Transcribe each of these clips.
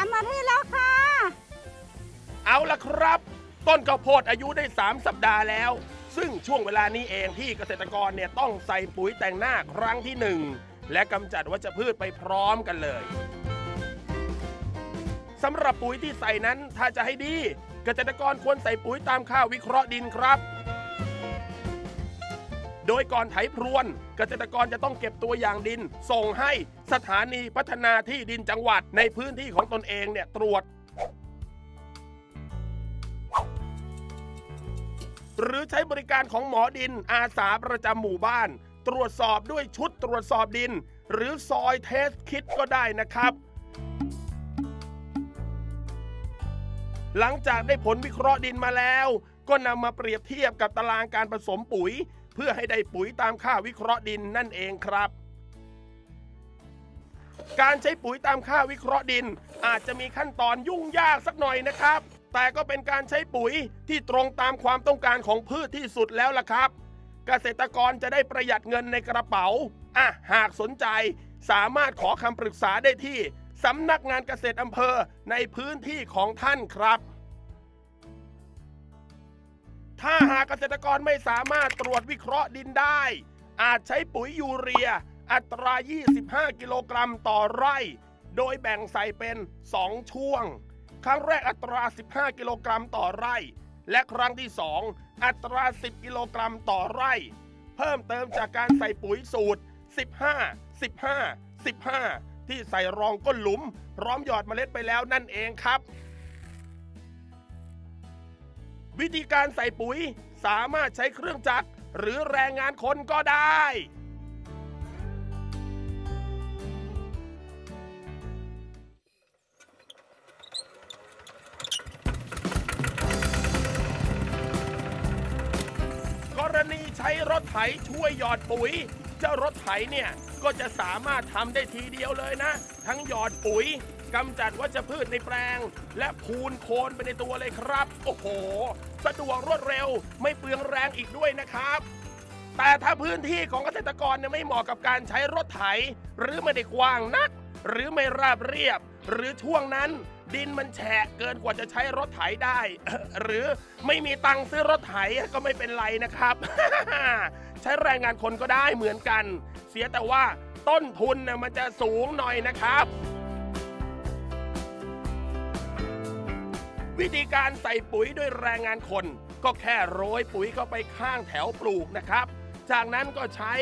ามอาทิตย์แล้วค่ะ เอาละครับ ต้นข้าวโพดอายุได้ 3 สัปดาห์แล้ว ซึ่งช่วงเวลานี้เองที่เกษตรกรเนี่ยต้องใส่ปุ๋ยแต่งหน้าครั้งที่หนึ่งและกำจัดวัชพืชไปพร้อมกันเลยสำหรับปุ๋ยที่ใส่นั้นถ้าจะให้ดี เกษตรกรควรใส่ปุ๋ยตามค่าวิเคราะห์ดินครับ โดยก่อนไถพรวน เกษตรกรจะต้องเก็บตัวอย่างดิน ส่งให้สถานีพัฒนาที่ดินจังหวัดในพื้นที่ของตนเองเนี่ยตรวจ หรือใช้บริการของหมอดินอาสาประจำหมู่บ้าน ตรวจสอบด้วยชุดตรวจสอบดิน หรือซอยเทสคิดก็ได้นะครับหลังจากได้ผลวิเคราะห์ดินมาแล้ว ก็นำมาเปรียบเทียบกับตารางการผสมปุ๋ย พื่อให้ได้ปุ๋ยตามค่าวิเคราะห์ดินนั่นเองครับ การใช้ปุ๋ยตามค่าวิเคราะห์ดิน อาจจะมีขั้นตอนยุ่งยากสักหน่อยนะครับ แต่ก็เป็นการใช้ปุ๋ยที่ตรงตามความต้องการของพืชที่สุดแล้วล่ะครับ เกษตรกรจะได้ประหยัดเงินในกระเป๋าอะหากสนใจ สามารถขอคำปรึกษาได้ที่สำนักงานเกษตรอำเภอในพื้นที่ของท่านครับากเกษตรกรไม่สามารถตรวจวิเคราะห์ดินได้ อาจใช้ปุ๋ยยูเรีย อัตรา 25 กิโลกรัมต่อไร่ โดยแบ่งใส่เป็น 2 ช่วง ครั้งแรกอัตรา 15 กิโลกรัมต่อไร่ และครั้งที่ 2 อัตรา 10 กิโลกรัมต่อไร่ เพิ่มเติมจากการใส่ปุ๋ยสูตร 15 15 15 ที่ใส่รองก้นหลุม พร้อมหยอดเมล็ดไปแล้วนั่นเองครับ วิธีการใส่ปุ๋ยสามารถใช้เครื่องจักรหรือแรงงานคนก็ได้ กรณีใช้รถไถช่วยหยอดปุ๋ย เจ้ารถไถเนี่ย ก็จะสามารถทำได้ทีเดียวเลยนะ ทั้งหยอดปุ๋ย กำจัดวัชพืชในแปลง และพูนโคนไปในตัวเลยครับ โอ้โห สะดวกรวดเร็วไม่เปลืองแรงอีกด้วยนะครับ แต่ถ้าพื้นที่ของเกษตรกรเนี่ยไม่เหมาะกับการใช้รถไถ หรือไม่ได้กว้างนัก หรือไม่ราบเรียบ หรือช่วงนั้นดินมันแฉะเกินกว่าจะใช้รถไถได้ หรือไม่มีตังค์ซื้อรถไถก็ไม่เป็นไรนะครับ ใช้แรงงานคนก็ได้เหมือนกัน เสียแต่ว่าต้นทุนนะมันจะสูงหน่อยนะครับ วิธีการใส่ปุ๋ยด้วยแรงงานคน ก็แค่โรยปุ๋ยเข้าไปข้างแถวปลูกนะครับ จากนั้นก็ใช้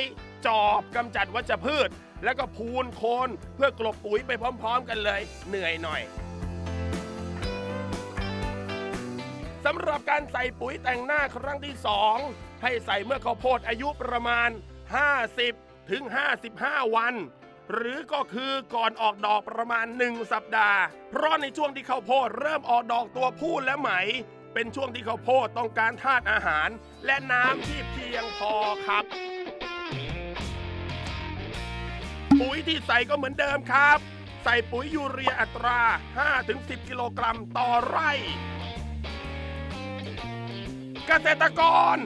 จอบกำจัดวัชพืช แล้วก็พูนโคนเพื่อกลบปุ๋ยไปพร้อมๆ กันเลย เหนื่อยหน่อยสำหรับการใส่ปุ๋ยแต่งหน้าครั้งที่ 2 ให้ใส่เมื่อข้าวโพดอายุประมาณ 50 ถึง 55 วัน หรือก็คือก่อนออกดอกประมาณ 1 สัปดาห์ เพราะในช่วงที่ข้าวโพดเริ่มออกดอกตัวผู้และไหม เป็นช่วงที่ข้าวโพดต้องการธาตุอาหาร และน้ำที่เพียงพอครับ ปุ๋ยที่ใส่ก็เหมือนเดิมครับ ใส่ปุ๋ยยูเรียอัตรา 5-10 กิโลกรัมต่อไร่ เกษตรกร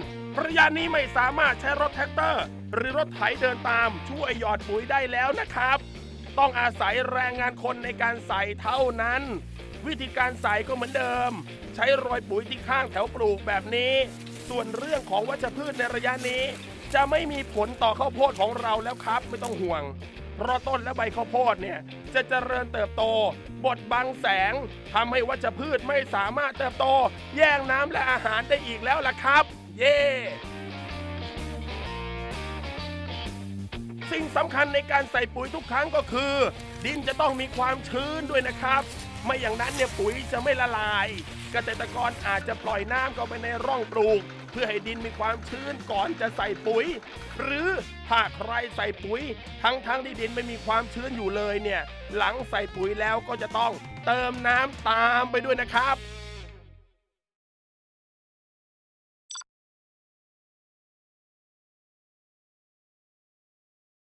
ระยะนี้ไม่สามารถใช้รถแทรกเตอร์ หรือรถไถเดินตามช่วยหยอดปุ๋ยได้แล้วนะครับ ต้องอาศัยแรงงานคนในการใส่เท่านั้น วิธีการใส่ก็เหมือนเดิม ใช้โรยปุ๋ยที่ข้างแถวปลูกแบบนี้ ส่วนเรื่องของวัชพืชในระยะนี้ จะไม่มีผลต่อข้าวโพดของเราแล้วครับ ไม่ต้องห่วงเพราะต้นและใบข้าวโพดเนี่ยจะเจริญเติบโต บดบังแสงทำให้วัชพืชไม่สามารถเติบโต แย่งน้ำและอาหารได้อีกแล้วล่ะครับ เย่สิ่งสำคัญในการใส่ปุ๋ยทุกครั้งก็คือ ดินจะต้องมีความชื้นด้วยนะครับ ไม่อย่างนั้นเนี่ยปุ๋ยจะไม่ละลาย เกษตรกรอาจจะปล่อยน้ำเข้าไปในร่องปลูก เพื่อให้ดินมีความชื้นก่อนจะใส่ปุ๋ย หรือถ้าใครใส่ปุ๋ย ทั้งทั้งๆที่ดินไม่มีความชื้นอยู่เลยเนี่ยหลังใส่ปุ๋ยแล้วก็จะต้องเติมน้ำตามไปด้วยนะครับ